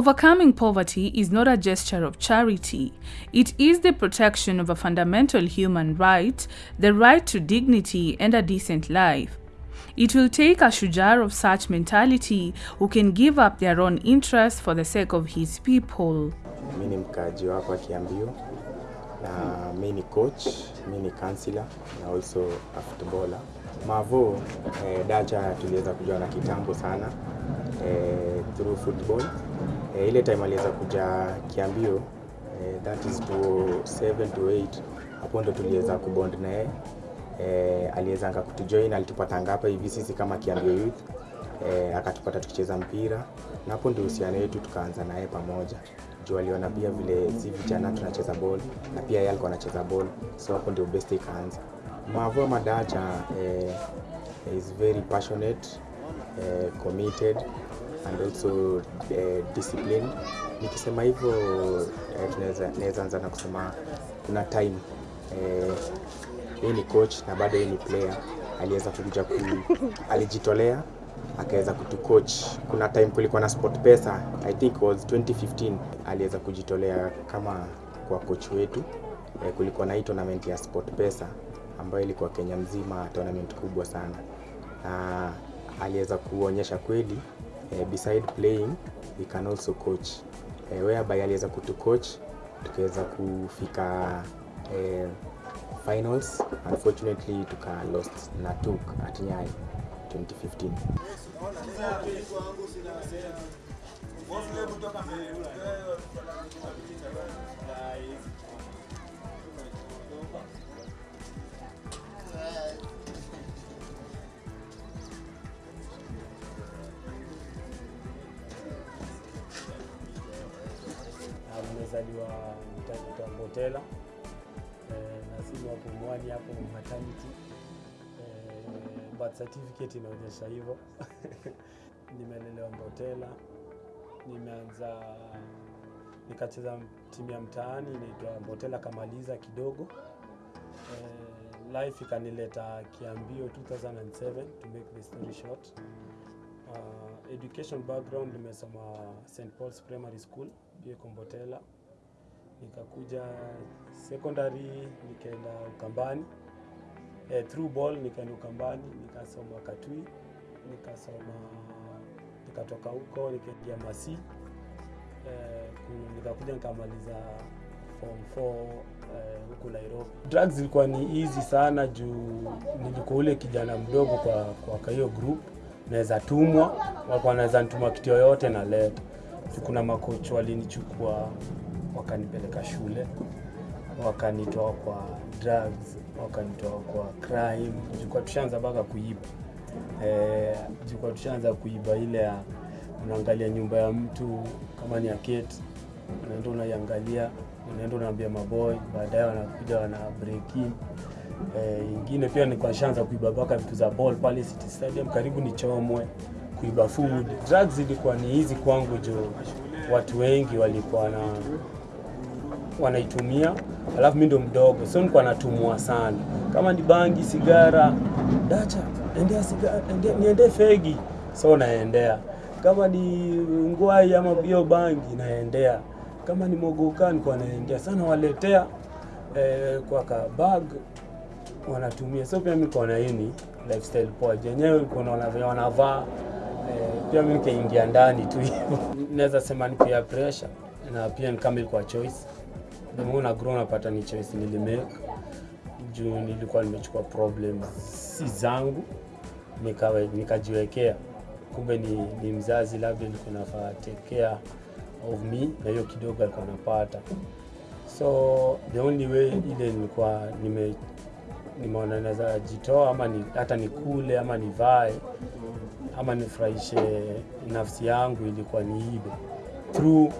Overcoming poverty is not a gesture of charity. It is the protection of a fundamental human right, the right to dignity and a decent life. It will take a shujar of such mentality who can give up their own interests for the sake of his people. Mi ni mkaaji wa hapa Kiambio na mimi ni coach, mi ni counselor na also a footballer. Mavo eh, Dacha tuliweza kujuana kitambo sana eh, through football eh, ile time aliweza kuja Kiambio eh, that is to 7 to 8 hapo ndo tuliweza kubond na yeye. Eh, aliwezanga kutujoin alitupatanga hapa hivi sisi kama Kiambio Youth. Eh, akatupata tukicheza mpira. Na hapo ndio uhusiano wetu tukaanza naye pamoja. Juu aliona pia vile si vijana tunacheza ball na pia yeye alikuwa anacheza ball. So hapo ndio best ikaanza. Mavua Madacha eh, is very passionate eh, committed and also uh, discipline. nikisema hivyo uh, tunaweza anza na kusema kuna time eh, uh, ni coach na bado yeye ni player aliweza kukuja ku, alijitolea akaweza kutucoach. Kuna time kulikuwa na Sport Pesa, I think was 2015, aliweza kujitolea kama kwa coach wetu. E, kulikuwa na hii tournament ya Sport Pesa ambayo ilikuwa Kenya mzima, tournament kubwa sana, na aliweza kuonyesha kweli e, beside playing we can also coach e, whereby aliweza kutucoach tukaweza kufika uh, finals. Unfortunately tuka lost na TUK at Nyayo 2015. Nimezaliwa mtaa Mbotela eh, na simu wa Pumwani hapo maternity. Eh, birth certificate inaonyesha hivyo. Nimelelewa Mbotela, nimeanza nikacheza timu ya mtaani inaitwa botela Kamaliza kidogo. E, life ikanileta Kiambio 2007 to make the story short. Uh, education background nimesoma St Paul's Primary School pia Kombotela, nikakuja secondary nikaenda Ukambani eh, through ball nikaenda Ukambani nikasoma Katui, nikasoma nikatoka huko nikaingia Masi eh, nikakuja nikamaliza form 4 eh, huku Nairobi. Drugs ilikuwa ni easy sana juu nilikuwa ule kijana mdogo kwa kwa hiyo group, naweza tumwa, walikuwa naweza nituma kitu yoyote na leta. Kuna makocha walinichukua wakanipeleka shule, wakanitoa kwa drugs, wakanitoa kwa crime, jukwa tushaanza mpaka kuiba eh, jukwa tushaanza kuiba ile ya unaangalia nyumba ya mtu kama ni ya keti, unaenda unaiangalia, unaenda unaambia maboy, baadaye wanakuja wana break in. Eh, ingine pia nilikuwa nishaanza kuiba mpaka vitu za ball pale City Stadium karibu nichomwe, kuiba food. Drugs ilikuwa ni hizi kwangu juu watu wengi walikuwa na wanaitumia, alafu mi ndo mdogo, so nilikuwa natumwa sana, kama ni bangi, sigara, dacha, endea sigara, endea, niendee fegi, so naendea. Kama ni ngwai ama hiyo bangi, naendea. Kama ni mogoka, nilikuwa naendea sana, waletea eh, kwa ka bag wanatumia, so pia mimi niko na hii lifestyle poa, jenyewe niko naona venye wanavaa eh, pia mi nikaingia ndani tu hivyo. Naweza sema ni pia pressure na pia ni kama ilikuwa choice more na grow napata ni choice nilimake. Juu nilikuwa nimechukua problem si zangu nikawe nikajiwekea. Kumbe ni, ni mzazi labda nilikuwa nafaa take care of me na hiyo kidogo alikuwa napata so the only way ile nilikuwa nime nimeona naweza jitoa ama ni, hata nikule ama nivae ama nifurahishe nafsi yangu ilikuwa ni ibe through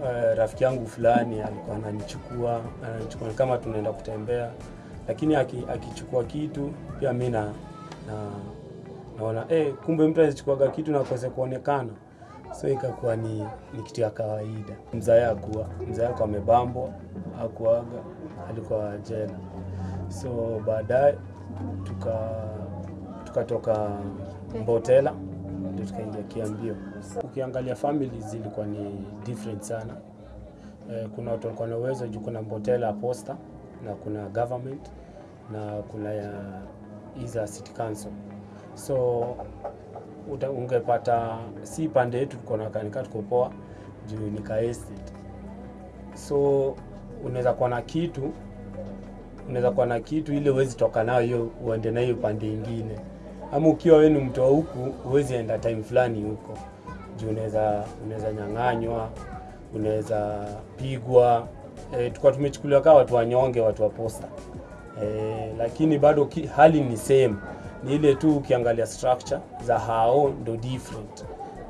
uh, rafiki yangu fulani alikuwa ananichukua ananichukua kama tunaenda kutembea, lakini aki- akichukua kitu pia mi na, na naona eh, kumbe mtu anachukuaga kitu na kose kuonekana, so ikakuwa ni, ni kitu ya kawaida. Mzae akuwa mzae ako amebambwa, akuaga alikuwa jela, so baadaye tuka tukatoka Mbotela ndio tukaingia Kiambio. Ukiangalia families zilikuwa ni different sana. Eh, kuna watu walikuwa na uwezo juu kuna Mbotela Posta na kuna government na kuna ya iza city council so uta, ungepata si pande yetu tuko na kanika tuko poa juu ni ka estate so unaweza kuwa na kitu unaweza kuwa na kitu ile uwezi toka nayo uende nayo pande ingine ama ukiwa wewe ni mtu wa huku uwezi enda time fulani huko. Juu unaweza unaweza nyang'anywa unaweza pigwa. E, tukawa tumechukuliwa kama watu wanyonge watu wa posta. E, lakini bado ki, hali ni same. Ni ile tu ukiangalia structure za hao ndo different.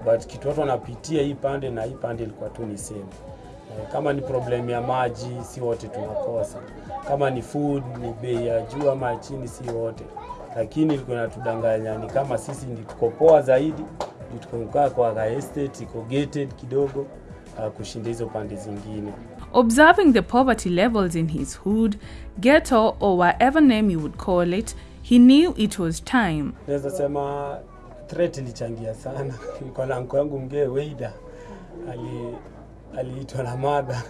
But kitu watu wanapitia hii pande na hii pande ilikuwa tu ni same. E, kama ni problem ya maji si wote tunakosa. Kama ni food ni bei ya juu ama chini si wote lakini ilikuwa inatudanganya ni kama sisi ndi tuko poa zaidi tukokaa kwa ka estate iko gated kidogo uh, kushinda hizo pande zingine. Observing the poverty levels in his hood, ghetto, or whatever name you would call it, he knew it was time. naweza sema threat ilichangia sana. Kwa na yangu mgee Weida ali aliitwa na madha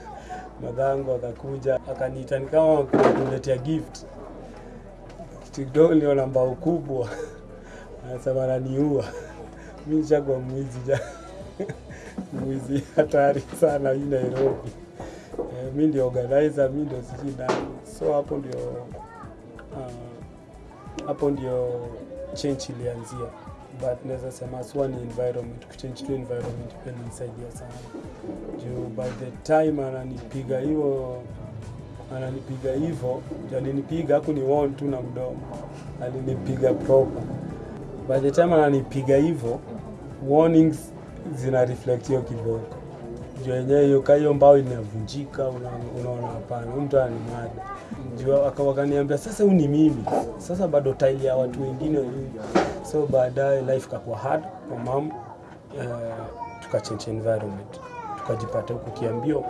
madhangu akakuja akaniita ni kama kuletea gift kitu ndio namba kubwa. Anasema ananiua mi nishagwa mwizi ja. Mwizi hatari sana hii Nairobi. E, mi ndio organizer mi ndio sijui nani. So hapo ndio uh, ndio change ilianzia. But naweza sema swa ni environment kuchange tu environment pia nisaidia sana. Juu by the time ananipiga hiyo ananipiga hivyo alinipiga haku ni won tu na mdomo. Alinipiga proper. By the time ananipiga hivyo warnings zina reflect hiyo kiboko juu yenyewe hiyo ka hiyo mbao inavunjika una- unaona hapana huyu mtu ananimada juu aka- wakaniambia sasa huu ni mimi. Sasa bado taili ya watu wengine so baadaye life kakuwa hard kwa mam uh, tukachange environment. Tukajipata huko kiambio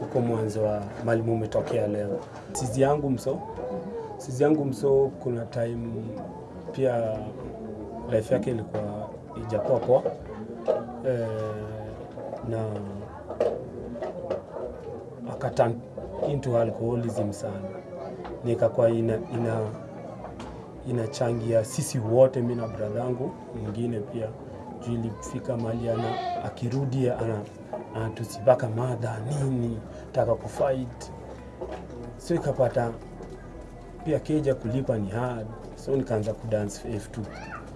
huko mwanzo wa mali mumetokea leo. Sizi yangu mso? Sizi yangu mso kuna time pia life yake ilikuwa ijakuwa poa. E, na akatan into alcoholism sana. Nikakuwa ina, ina inachangia sisi wote mi na bradhangu mwingine pia. Juu ilifika mali ana akirudi ana anatusibaka madha nini taka kufight so ikapata pia keja kulipa ni hard. So nikaanza kudance f2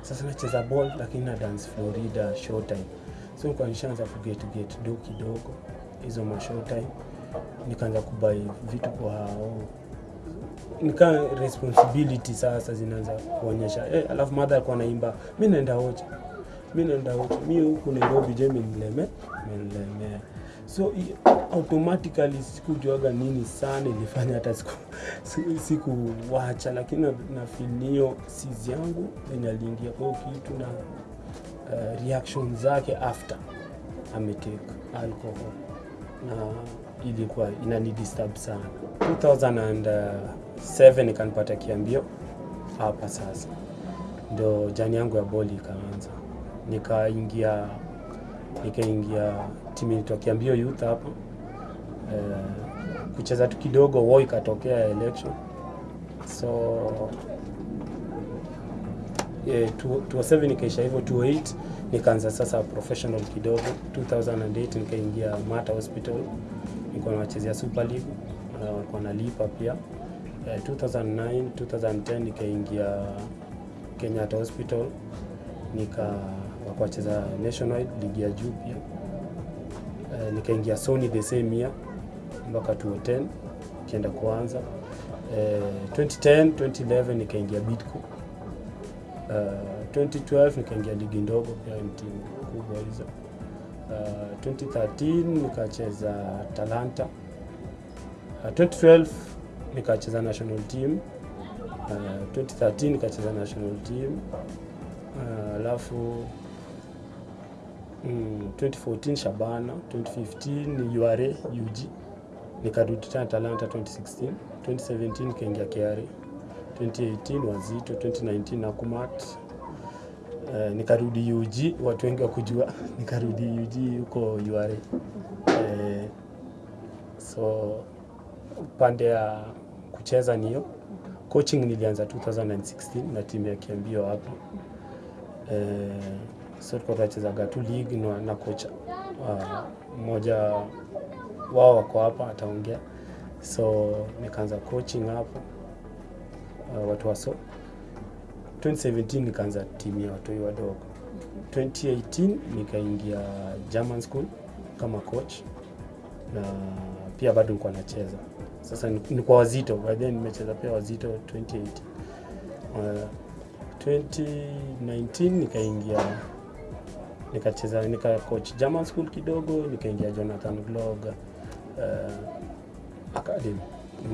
sasa nacheza ball lakini na dance florida showtime. So nilikuwa nishaanza get do kidogo hizo ma showtime. Nikaanza kubai vitu kwa hao. Nika responsibility sasa zinaanza kuonyesha. Eh, alafu madha alikuwa naimba mi naenda ocha mi naenda ocha mi huku nairobi je menileme menilemea so automatically sikujuaga nini sana ilifanya hata siku siku- sikuwacha lakini na- filio yangu enye aliingia. Kwa kitu na uh, reaction zake after ametake alcohol. Na ilikuwa inani disturb sana. 2007 ikanipata kiambio hapa sasa. Ndo jani yangu ya boli ikaanza nikaingia nikaingia timu inaitwa kiambio youth hapo. Eh, kucheza tu kidogo wao ikatokea election. So yeah, 2007 ikaisha hivyo 2008 nikaanza sasa professional kidogo. 2008 nikaingia Mata Hospital. Nilikuwa nachezea Super League na walikuwa nalipa pia. Eh, 2009 2010 nikaingia Kenyatta Hospital. Nika wakacheza national ligi ya juu pia Uh, nikaingia Sony the same year mpaka 2010 kienda kuanza Uh, 2010 2011 nikaingia Bitco. Uh, 2012 nikaingia ligi ndogo pia timu kubwa hizo. Uh, 2013 nikacheza Talanta. Uh, 2012 nikacheza national team. Uh, 2013 nikacheza national team. Uh, alafu mm, 2014 Shabana, 2015 URA UG. Nikarudi tena Talanta 2016. 2017 nikaingia KRA. 2018 Wazito, 2019 Nakumat, Eh, nikarudi UG, watu wengi wakujua, nikarudi UG huko URA. Eh, so upande ya kucheza niyo. Coaching nilianza 2016 na timu ya Kiambio hapa. Eh, so tulikuwa tunachezaga tu league na, na kocha mmoja mmoja wao wako hapa ataongea. So nikaanza coaching hapo uh, watu waso 2017 nikaanza timu ya watoi wadogo. 2018 nikaingia German school kama coach na pia bado nilikuwa nacheza. Sasa ni kwa wazito by then nimecheza pia wazito 2018 uh, 2019 nikaingia nikacheza nika coach German school kidogo nikaingia Jonathan Glog uh, academy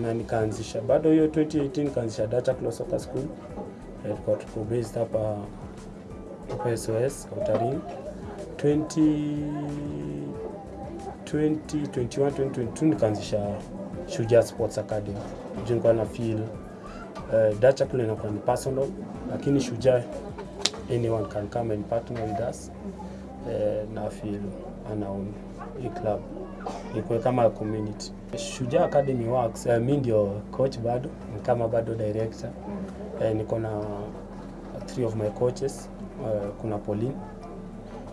na nikaanzisha bado hiyo 2018 nikaanzisha Data Club Soccer School. Eh, tulikuwa tuko based hapa hapa SOS Outaring 20 2021 2022 nikaanzisha Shujaa Sports Academy. Juu nilikuwa na feel uh, Dacha kule inakuwa ni personal lakini Shujaa anyone can come and partner with us uh, na feel anaown hii club ikuwe kama community. Shujaa Academy works, uh, mi ndio coach bado, ni kama bado director. Uh, niko na three of my coaches. Uh, kuna Pauline,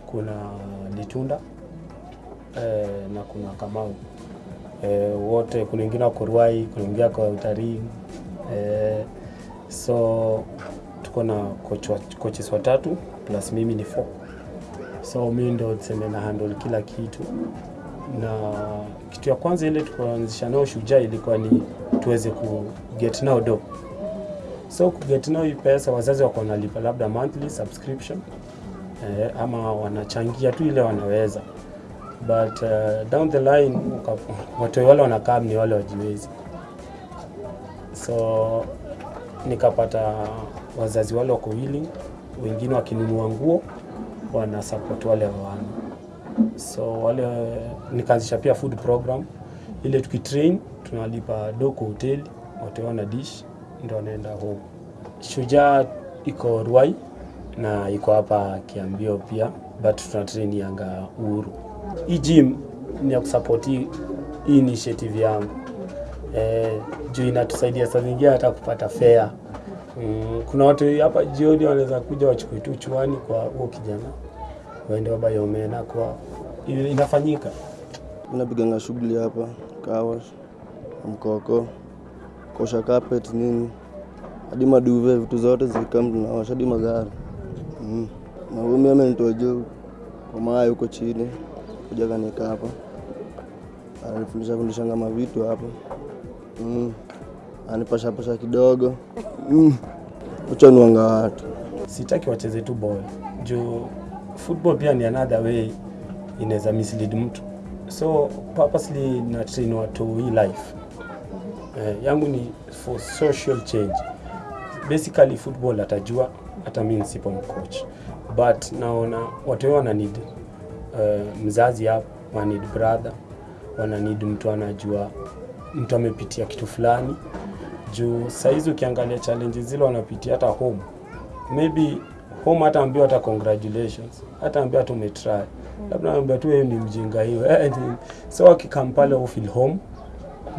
kuna Litunda uh, na kuna Kamau. Uh, wote kuna wengine wako Ruai, kuna wengine wako Utarii Uh, so tuko na coach coaches watatu plus mimi ni four. So mi ndo tuseme na handle kila kitu. Na kitu ya kwanza ile tukaanzisha nao Shujaa ilikuwa ni tuweze ku get now do. So ku get now hii pesa wazazi wako wanalipa labda monthly subscription eh, ama wanachangia tu ile wanaweza. But uh, down the line watu wale wanakaa ni wale wajiwezi, so nikapata wazazi wale wako willing, wengine wakinunua nguo wana support wale hawana so wale nikaanzisha pia food program. Ile tukitrain tunalipa do kwa hoteli watu wana dish ndo wanaenda home. Shujaa iko ruai na iko hapa kiambio pia but tuna train yanga uhuru. Hii gym ni ya kusupport hii initiative yangu. Eh, juu inatusaidia saa zingine hata kupata fare. Mm, kuna watu hapa jioni wanaweza kuja wachukue tu chuani kwa huo kijana waende wabaye nakwa inafanyika? Napiganga shughuli hapa kawa mkoko kosha carpet nini. Hadi maduve vitu zote zikam tunaosha hadi magari. Mm. na umi amenitoa juu kwa maa huko chini kuja kanika hapa. Ananifundisha fundishanga mavitu hapa. Mm. anipashapasha kidogo. Mm. uchanuanga watu sitaki wacheze tu boy juu football pia ni another way inaweza mislead mtu. So purposely na train watu hii life. Eh, yangu ni for social change. Basically football atajua hata mi nisipo mcoach. But naona watu wana need uh, mzazi hapo wana need brother wana need mtu anajua mtu amepitia kitu fulani. Juu sahizi ukiangalia challenges zile wanapitia hata home. Maybe home hata ambiwa hata congratulations hata ambiwa hata umetry. Labda ambiwa tu wewe ni mjinga hiyo. Eh, ni- so akikam pale au feel home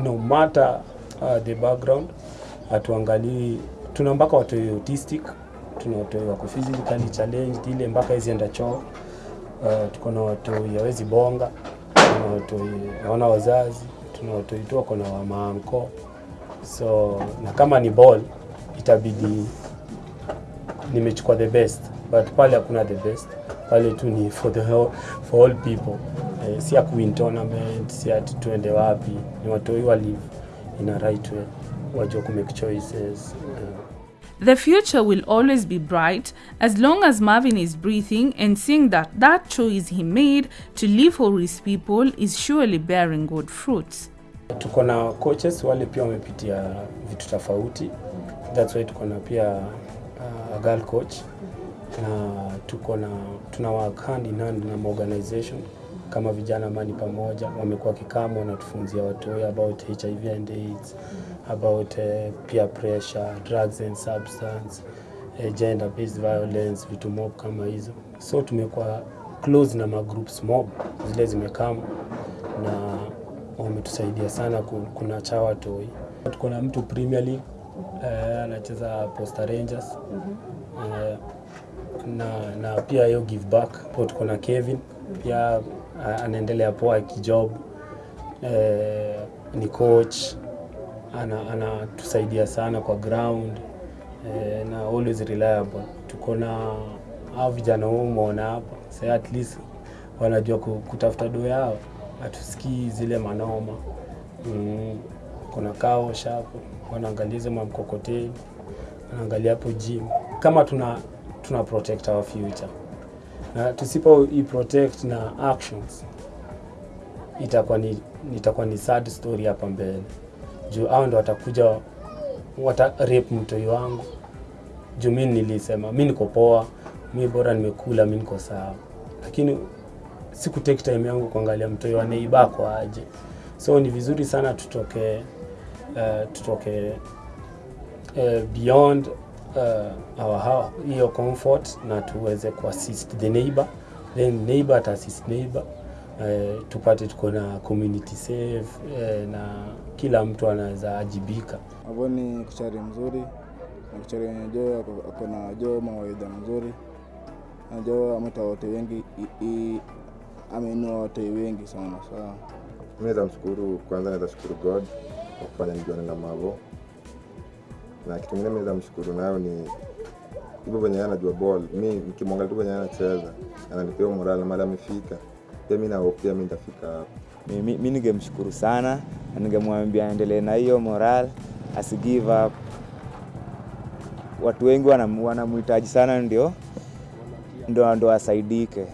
no matter uh, the background atuangalii tuna mpaka watu autistic tuna watu wako physically challenged ile mpaka hizi enda choo. Uh, tuko na watu yawezi bonga tuna watu hawana wazazi tuna watu tu wako na wamaanko so na kama ni ball itabidi nimechukua the best but pale hakuna the best. Pale tu ni for the whole, for all people. Eh, si ya kuwin tournament si ati tuende wapi. Ni watoi wa live in a right way. Wajua kumake choices. Eh. The future will always be bright as long as Marvin is breathing and seeing that that choice he made to live for his people is surely bearing good fruits. tuko na coaches wale pia wamepitia vitu tofauti. That's why tuko na pia girl coach na tuko na tuna work hand in hand na organization kama vijana mani pamoja wamekuwa kikama wanatufunzia watu about hiv and aids about uh, peer pressure drugs and substance uh, gender based violence, vitu mob kama hizo. So tumekuwa close na magroups mob zile zimekama na wametusaidia sana. ku- Kuna chawa toi, tuko na mtu Premier League anacheza Posta Rangers. Mm -hmm. eh, na, na pia hiyo give back po tuko na Kevin. Pia uh, anaendelea poa kijob eh, ni coach. Ana anatusaidia sana kwa ground. Eh, na always reliable. Tuko na hao vijana huu umeona hapa. Sasa, at least wanajua kutafuta do yao, hatusikii zile manoma. Mm, kuna kao shapo wanaangalia hizo mamkokoteni, wanaangalia hapo gym, kama tuna tuna protect our future. Na tusipo i protect na actions itakuwa ni itakuwa ni sad story hapa mbele. Juu hao ndo watakuja wata rape mtoi wangu. Juu mi nilisema mi niko poa mi bora nimekula mi niko sawa. Lakini siku take time yangu kuangalia mtoi wa neiba kwa aje. So ni vizuri sana tutoke uh, tutoke uh, beyond uh, our hiyo comfort na tuweze kuassist the neighbor. Then neighbor to assist neighbor uh, tupate tuko na community safe uh, na kila mtu anaweza ajibika. Hapo ni kuchari mzuri na kuchari wenye joo ako na joo mawaidha mzuri. Na joo ameta wote wengi i- i- ameinua wote wengi sana sawa. Mi naweza mshukuru kwanza, naweza shukuru God kufanya nijuane na Mavo, na kitu kingine mimi namshukuru mshukuru nayo ni hivyo venye yeye anajua ball. Mi nikimwangalia tu venye yeye anacheza ananipea moral na mahali amefika, pia mi naopia mi nitafika hapo. mi, mi, ningemshukuru sana na ningemwambia aendelee na hiyo moral asi give up. Watu wengi wanam- wanamhitaji sana, ndio ndo ndo asaidike.